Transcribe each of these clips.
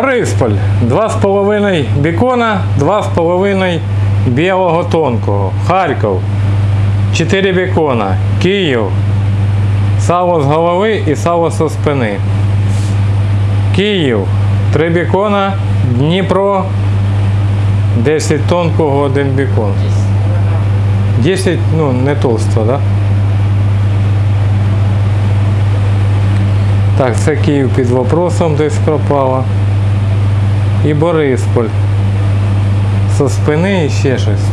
Борисполь. 2,5 бікона, 2,5 білого тонкого. Харків. 4 бікона. Київ. Сало з голови і сало зі спини. Київ. 3 бікона. Дніпро. 10 тонкого, 1 бікон. 10, ну, не толсто, да? Так, це Київ під вопросом десь пропало. І Борисполь. Со спини і ще щось.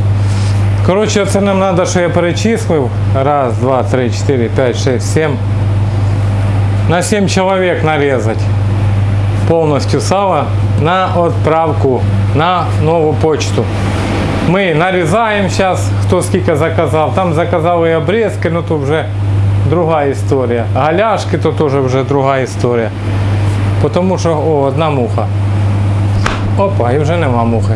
Коротше, це нам треба, що я перечислив. Раз, два, три, чотири, п'ять, шесть, сім. На 7 чоловік нарізати повністю сало на відправку на нову почту. Ми нарізаємо зараз, хто скільки заказав. Там заказали обрізки, ну то вже друга історія. Галяшки то теж вже друга історія. Тому що о, одна муха. Опа, і вже нема мухи.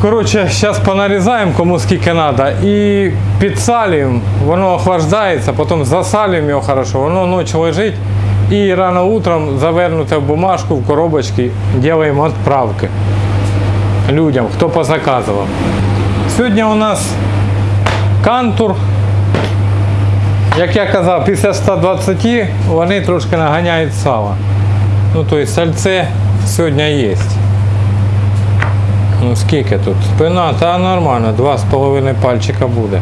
Коротше, зараз понарізаємо кому скільки треба і підсалюємо, воно охлаждається, потім засалюємо його хорошо, воно ночі лежить і рано утром завернуте в бумажку, в коробочки, робимо відправки людям, хто позаказував. Сьогодні у нас кантур. Як я казав, після 120 вони трошки наганяють сало. Ну, тобто сальце сьогодні є. Ну скільки тут? Спина, та нормально, два з половиною пальчика буде.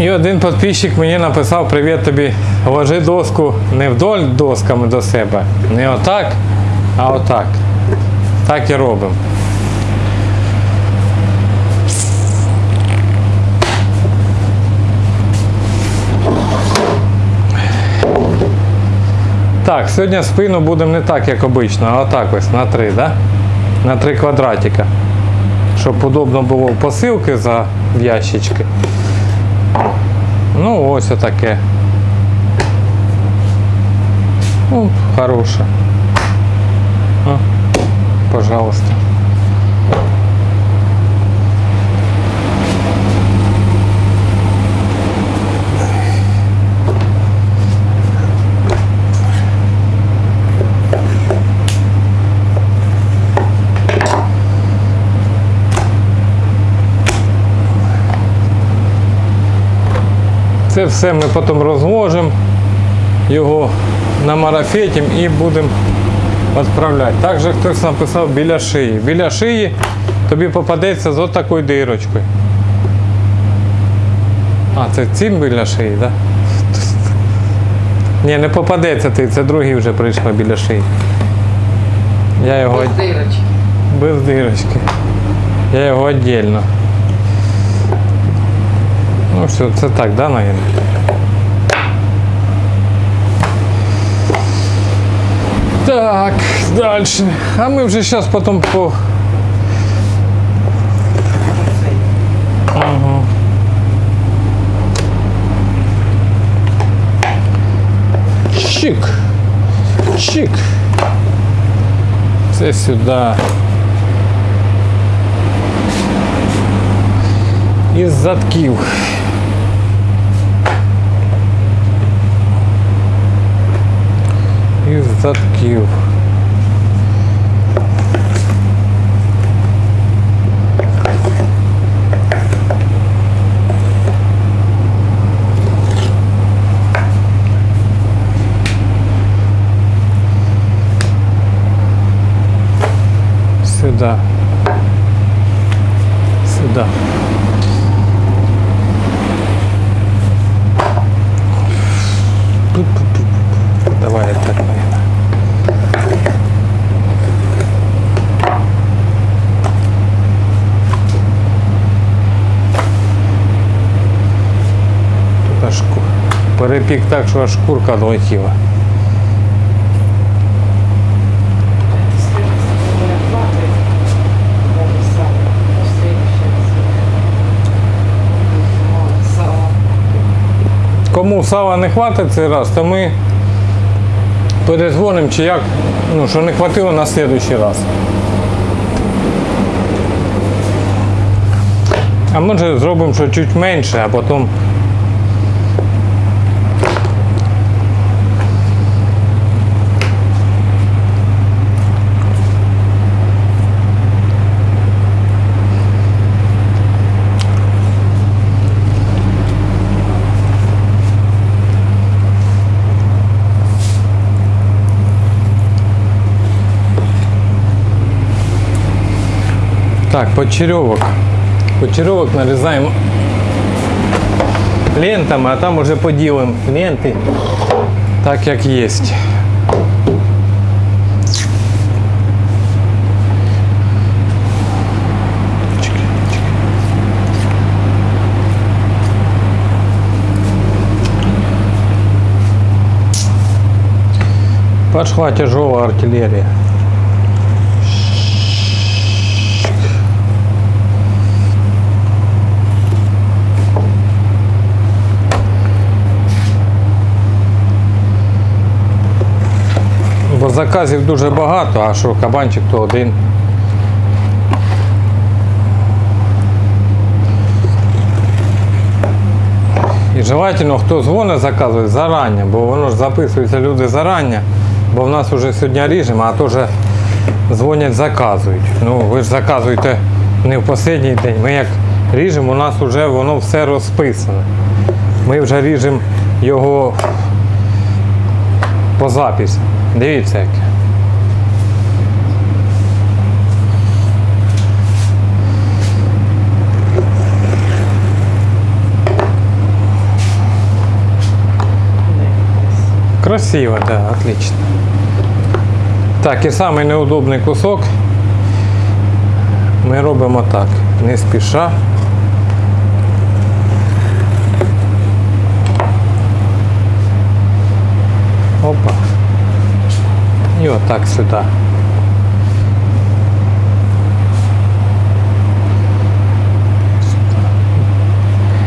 І один підписчик мені написав привіт тобі, ложи доску не вдоль досками до себе, не отак, а отак. Так і робимо. Так, сьогодні спину будемо не так, як обично, а отак ось на три, да? На три квадратика. Щоб удобно було посилки за ящички. Ну, ось отаке. Ну, хороше. Пожалуйста. Це все ми потім розложимо, його намарафетимо і будемо відправляти. Також хтось написав біля шиї. Біля шиї тобі попадеться з отакою дирочкою. А, це цим біля шиї, так? Да? Ні, не попадеться ти, це другий вже прийшла біля шиї. Я його Без дирочки. без дирочки. Я його віддільно. Ну все, це так, да, наверное? Так, дальше. А ми вже зараз потім по. Ага. Чик. Чик. Це сюди. Із задків. Із задків. Сюда. Сюда. Давай так, наверное. Тут аж ку- перепік так, що аж шкурка долетіла. Кому сала не хватить цей раз, то ми перезвонимо чи як, ну, що не хватило на наступний раз. А може зробимо, що чуть менше, а потім. Так, почеревок. Почеревок нарізаємо лентами, а там уже поділимо ленти так, як є. Пошла тяжелая артиллерия. Бо заказів дуже багато, а що кабанчик то один. І желательно, хто дзвонить, заказує зарані, бо воно ж записуються люди зарані, бо в нас вже сьогодні ріжемо, а то вже дзвонять, заказують. Ну, ви ж заказуєте не в останній день. Ми як ріжемо, у нас вже воно все розписане. Ми вже ріжемо його по записі. Дивіться яке. Красиво, да, отлично. Так, і самий неудобний кусок ми робимо так, не спіша. Опа. І сюда.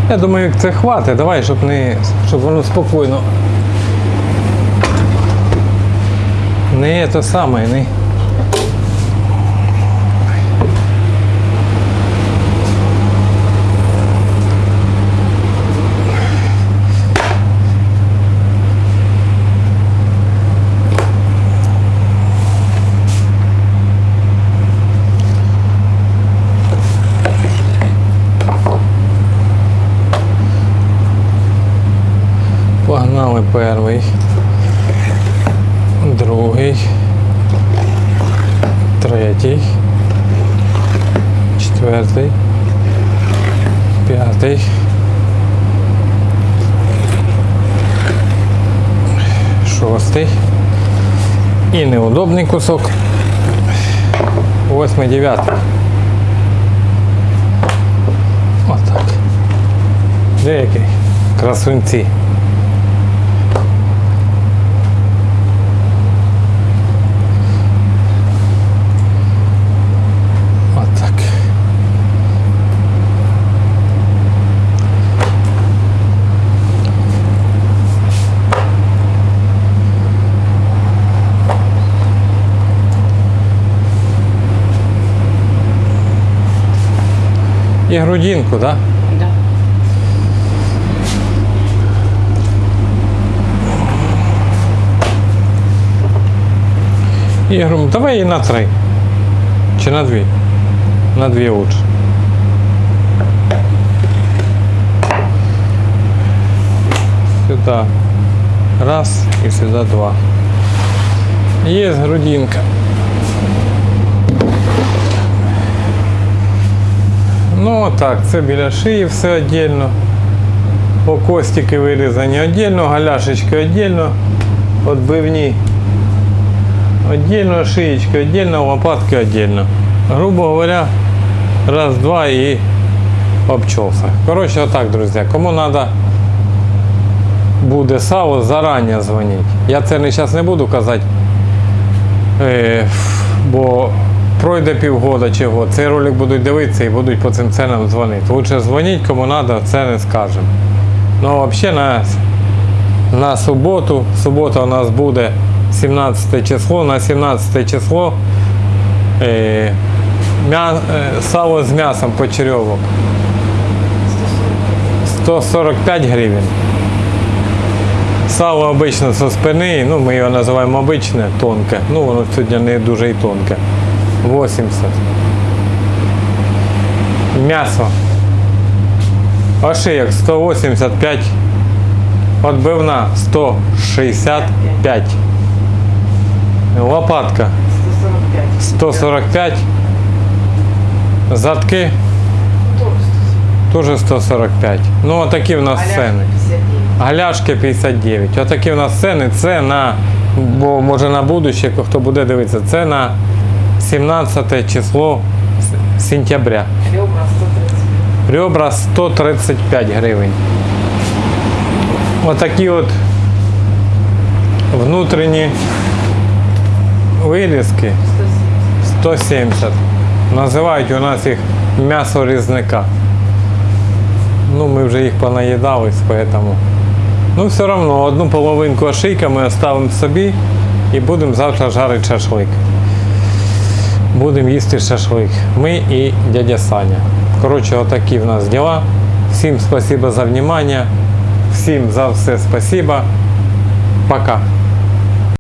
Я думаю, це хватить. Давай, щоб не. щоб воно спокійно. Не те саме, не. Погнали перший, другий, третій, четвертий, п'ятий. Шостий. І неудобний кусок. Восьмий, дев'ятий. Отак. Деякий. Красунці. Отак. І грудинку, так? Да? Да. Я говорю, давай її на три. Чи на дві? На дві лучше. Сюда раз и сюда два. Есть грудинка. Ну так, це біля шиї все віддільно. Костики вирізані віддільно, галяшечки віддільно, відбивні Отдельно шиечка, отдельно лопатки отдельно. Грубо говоря, раз, два и обчелся. Короче, вот так, друзья. Кому надо буде сало, заранее дзвоніть. Я це зараз не буду казати, е, бо пройде півгода чи год. Цей ролик будуть дивитися і будуть по цим ценам дзвонити. Лучше дзвоніть, кому треба, це не скажемо. Ну, взагалі на, на суботу, субота у нас буде 17 число, на 17 число е, м'я, е, сало з м'ясом почерьовок. 145 гривень. Сало обично со спини, ну ми його називаємо обичне, тонке. Ну воно сьогодні не дуже і тонке. 80. М'ясо. Ошиєк 185. Отбивна 165. Лопатка 145. 145. Задки теж 145. Ну, отакі в нас ціни. Галяшки 59. Отакі в нас ціни. Це на, бо може на будуще, хто буде дивитися, це на 17 число сентября. Ребра 130. Ребра 135 гривень. Отакі от внутрішні вирізки 170. 170. Називають у нас їх м'ясо різника. Ну, ми вже їх понаїдались, поэтому. Ну, все одно одну половинку ошийка ми оставимо собі і будемо завтра жарити шашлик. Будемо їсти шашлик. Ми і дядя Саня. Коротше, отакі в нас діла. Всім спасибо за внимание. Всім за все спасибо. Пока.